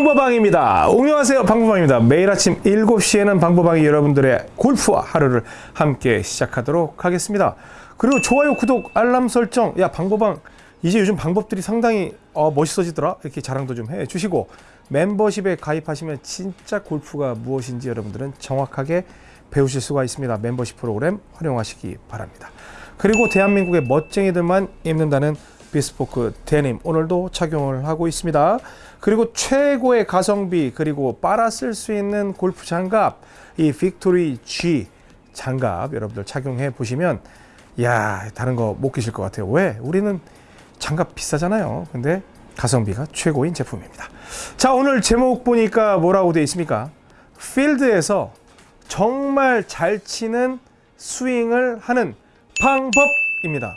방보방입니다. 안녕하세요. 방보방입니다. 매일 아침 7시에는 방보방이 여러분들의 골프와 하루를 함께 시작하도록 하겠습니다. 그리고 좋아요, 구독, 알람 설정. 야, 방보방 이제 요즘 방법들이 상당히 어, 멋있어지더라. 이렇게 자랑도 좀 해주시고 멤버십에 가입하시면 진짜 골프가 무엇인지 여러분들은 정확하게 배우실 수가 있습니다. 멤버십 프로그램 활용하시기 바랍니다. 그리고 대한민국의 멋쟁이들만 입는다는 비스포크 데님 오늘도 착용을 하고 있습니다. 그리고 최고의 가성비 그리고 빨아 쓸 수 있는 골프 장갑 이 빅토리 G 장갑 여러분들 착용해 보시면 야 다른 거 못 끼실 것 같아요. 왜? 우리는 장갑 비싸잖아요. 근데 가성비가 최고인 제품입니다. 자 오늘 제목 보니까 뭐라고 되어 있습니까? 필드에서 정말 잘 치는 스윙을 하는 방법입니다.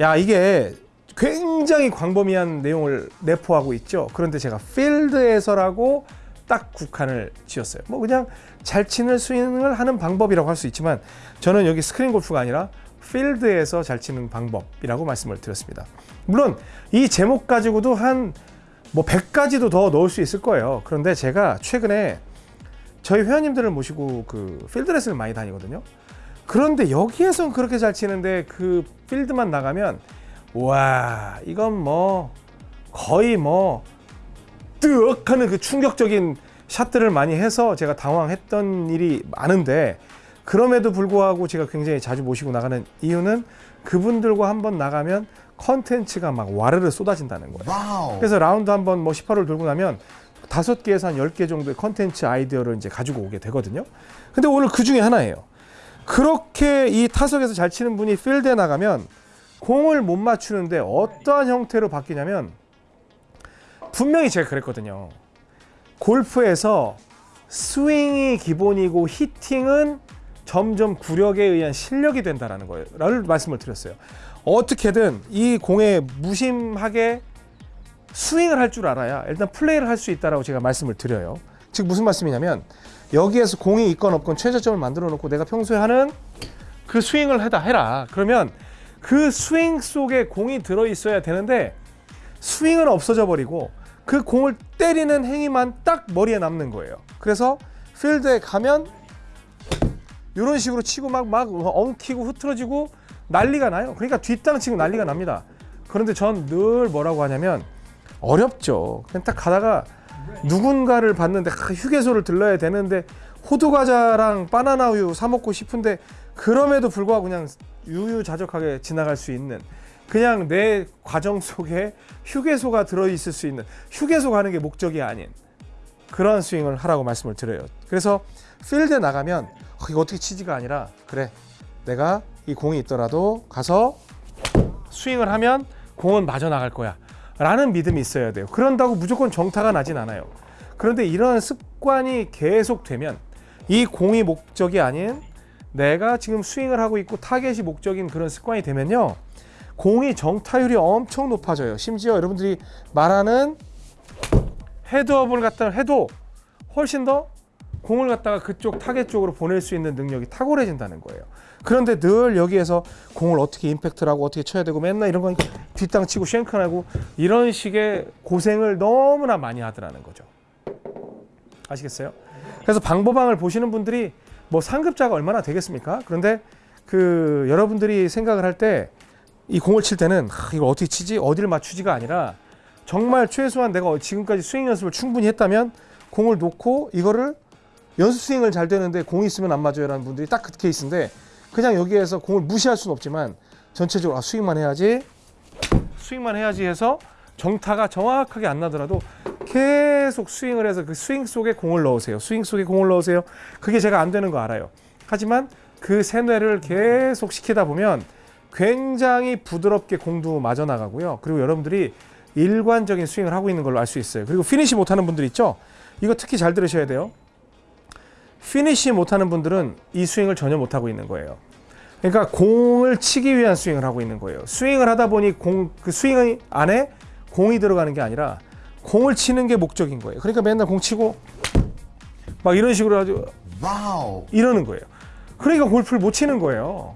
야 이게 굉장히 광범위한 내용을 내포하고 있죠. 그런데 제가 필드에서라고 딱 국한을 지었어요. 뭐 그냥 잘 치는 스윙을 하는 방법이라고 할 수 있지만 저는 여기 스크린 골프가 아니라 필드에서 잘 치는 방법이라고 말씀을 드렸습니다. 물론 이 제목 가지고도 한 뭐 100가지도 더 넣을 수 있을 거예요. 그런데 제가 최근에 저희 회원님들을 모시고 그 필드 레슨을 많이 다니거든요. 그런데 여기에선 그렇게 잘 치는데 그 필드만 나가면 와 이건 뭐 거의 뭐 뜨억 하는 그 충격적인 샷들을 많이 해서 제가 당황했던 일이 많은데 그럼에도 불구하고 제가 굉장히 자주 모시고 나가는 이유는 그분들과 한번 나가면 컨텐츠가 막 와르르 쏟아진다는 거예요. 와우. 그래서 라운드 한번 뭐 18홀 돌고 나면 다섯 개에서 한 열 개 정도의 컨텐츠 아이디어를 이제 가지고 오게 되거든요. 근데 오늘 그 중에 하나예요. 그렇게 이 타석에서 잘 치는 분이 필드에 나가면 공을 못 맞추는데 어떠한 형태로 바뀌냐면 분명히 제가 그랬거든요. 골프에서 스윙이 기본이고 히팅은 점점 구력에 의한 실력이 된다라는 거예요. 라를 말씀을 드렸어요. 어떻게든 이 공에 무심하게 스윙을 할 줄 알아야 일단 플레이를 할 수 있다라고 제가 말씀을 드려요. 즉 무슨 말씀이냐면 여기에서 공이 있건 없건 최저점을 만들어 놓고 내가 평소에 하는 그 스윙을 해라. 그러면 그 스윙 속에 공이 들어 있어야 되는데 스윙은 없어져 버리고 그 공을 때리는 행위만 딱 머리에 남는 거예요. 그래서 필드에 가면 이런 식으로 치고 막 막 엉키고 흐트러지고 난리가 나요. 그러니까 뒷땅 치고 난리가 납니다. 그런데 전 늘 뭐라고 하냐면 어렵죠. 그냥 딱 가다가 누군가를 봤는데 아, 휴게소를 들러야 되는데 호두 과자랑 바나나 우유 사 먹고 싶은데 그럼에도 불구하고 그냥 유유자적하게 지나갈 수 있는 그냥 내 과정 속에 휴게소가 들어 있을 수 있는 휴게소 가는 게 목적이 아닌 그런 스윙을 하라고 말씀을 드려요. 그래서 필드에 나가면 어, 이거 어떻게 치지가 아니라 그래 내가 이 공이 있더라도 가서 스윙을 하면 공은 마저 나갈 거야 라는 믿음이 있어야 돼요. 그런다고 무조건 정타가 나진 않아요. 그런데 이런 습관이 계속되면 이 공이 목적이 아닌 내가 지금 스윙을 하고 있고 타겟이 목적인 그런 습관이 되면요. 공이 정타율이 엄청 높아져요. 심지어 여러분들이 말하는 헤드업을 갖다 해도 훨씬 더 공을 갖다가 그쪽 타겟 쪽으로 보낼 수 있는 능력이 탁월해진다는 거예요. 그런데 늘 여기에서 공을 어떻게 임팩트를 하고 어떻게 쳐야 되고 맨날 이런 건 뒷땅 치고 shank하고 이런 식의 고생을 너무나 많이 하더라는 거죠. 아시겠어요? 그래서 방보방을 보시는 분들이 뭐 상급자가 얼마나 되겠습니까? 그런데 그 여러분들이 생각을 할 때 이 공을 칠 때는 아, 이거 어떻게 치지? 어디를 맞추지가 아니라 정말 최소한 내가 지금까지 스윙 연습을 충분히 했다면 공을 놓고 이거를 연습 스윙을 잘 되는데 공이 있으면 안 맞아요 라는 분들이 딱 그 케이스인데 그냥 여기에서 공을 무시할 수는 없지만 전체적으로 아, 스윙만 해야지 스윙만 해야지 해서 정타가 정확하게 안 나더라도 계속 스윙을 해서 그 스윙 속에 공을 넣으세요. 스윙 속에 공을 넣으세요. 그게 제가 안 되는 거 알아요. 하지만 그 세뇌를 계속 시키다 보면 굉장히 부드럽게 공도 맞아 나가고요. 그리고 여러분들이 일관적인 스윙을 하고 있는 걸로 알 수 있어요. 그리고 피니시 못하는 분들 있죠? 이거 특히 잘 들으셔야 돼요. 피니시 못하는 분들은 이 스윙을 전혀 못하고 있는 거예요. 그러니까 공을 치기 위한 스윙을 하고 있는 거예요. 스윙을 하다 보니 공, 그 스윙 안에 공이 들어가는 게 아니라 공을 치는 게 목적인 거예요. 그러니까 맨날 공 치고 막 이런 식으로 아주 와우. 이러는 거예요. 그러니까 골프를 못 치는 거예요.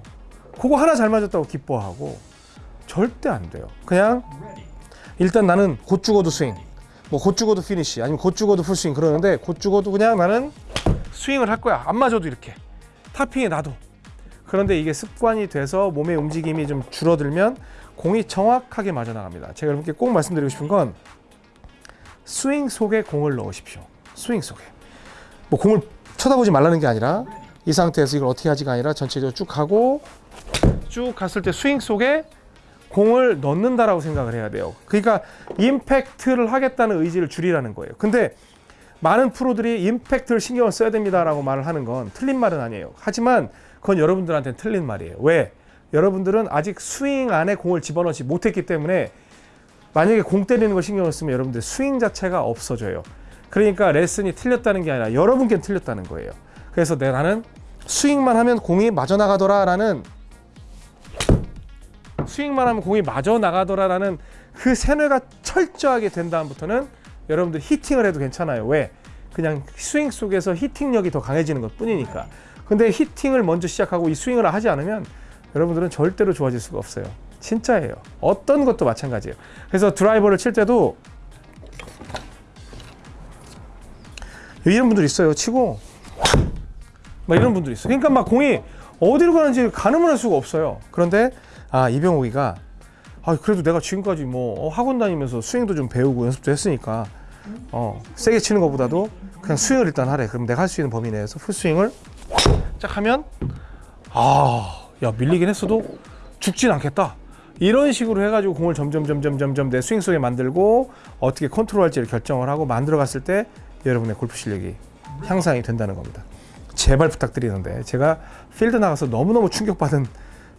그거 하나 잘 맞았다고 기뻐하고 절대 안 돼요. 그냥 일단 나는 곧 죽어도 스윙, 뭐곧 죽어도 피니시 아니면 곧 죽어도 풀스윙 그러는데 곧 죽어도 그냥 나는 스윙을 할 거야 안 맞아도 이렇게 topping이 나도 그런데 이게 습관이 돼서 몸의 움직임이 좀 줄어들면 공이 정확하게 맞아 나갑니다 제가 여러분께 꼭 말씀드리고 싶은 건 스윙 속에 공을 넣으십시오 스윙 속에 뭐 공을 쳐다보지 말라는 게 아니라 이 상태에서 이걸 어떻게 하지가 아니라 전체적으로 쭉 가고 쭉 갔을 때 스윙 속에 공을 넣는다라고 생각을 해야 돼요. 그러니까 임팩트를 하겠다는 의지를 줄이라는 거예요. 근데 많은 프로들이 임팩트를 신경을 써야 됩니다라고 말을 하는 건 틀린 말은 아니에요. 하지만 그건 여러분들한테는 틀린 말이에요. 왜? 여러분들은 아직 스윙 안에 공을 집어넣지 못했기 때문에 만약에 공 때리는 걸 신경을 쓰면 여러분들 스윙 자체가 없어져요. 그러니까 레슨이 틀렸다는 게 아니라 여러분께 틀렸다는 거예요. 그래서 내 나는 스윙만 하면 공이 맞아 나가더라 라는 스윙만 하면 공이 맞아 나가더라 라는 그 세뇌가 철저하게 된 다음부터는 여러분들 히팅을 해도 괜찮아요. 왜? 그냥 스윙 속에서 히팅력이 더 강해지는 것 뿐이니까. 근데 히팅을 먼저 시작하고 이 스윙을 하지 않으면 여러분들은 절대로 좋아질 수가 없어요. 진짜예요. 어떤 것도 마찬가지예요. 그래서 드라이버를 칠 때도 이런 분들 있어요. 치고 막 이런 분들 있어요. 그러니까 막 공이 어디로 가는지 가늠을 할 수가 없어요. 그런데 아 이병옥이가 아 그래도 내가 지금까지 뭐 어, 학원 다니면서 스윙도 좀 배우고 연습도 했으니까 어 세게 치는 것보다도 그냥 스윙을 일단 하래. 그럼 내가 할 수 있는 범위 내에서 풀 스윙을 쫙 하면 아야 밀리긴 했어도 죽진 않겠다. 이런 식으로 해가지고 공을 점점 점점 점점 내 스윙 속에 만들고 어떻게 컨트롤할지를 결정을 하고 만들어 갔을 때 여러분의 골프 실력이 향상이 된다는 겁니다. 제발 부탁드리는데 제가 필드 나가서 너무너무 충격받은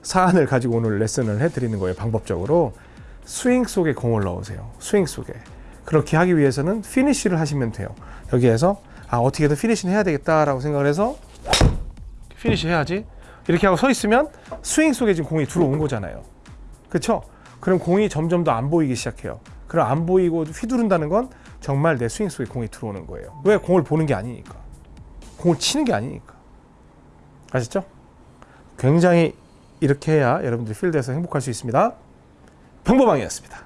사안을 가지고 오늘 레슨을 해드리는 거예요. 방법적으로 스윙 속에 공을 넣으세요. 스윙 속에 그렇게 하기 위해서는 피니쉬를 하시면 돼요. 여기에서 아 어떻게든 피니쉬는 해야 되겠다라고 생각을 해서 피니쉬 해야지 이렇게 하고 서 있으면 스윙 속에 지금 공이 들어온 거잖아요. 그렇죠? 그럼 공이 점점 더 안 보이기 시작해요. 그럼 안 보이고 휘두른다는 건 정말 내 스윙 속에 공이 들어오는 거예요. 왜 공을 보는 게 아니니까. 공을 치는 게 아니니까. 아셨죠? 굉장히 이렇게 해야 여러분들이 필드에서 행복할 수 있습니다. 평범왕이었습니다.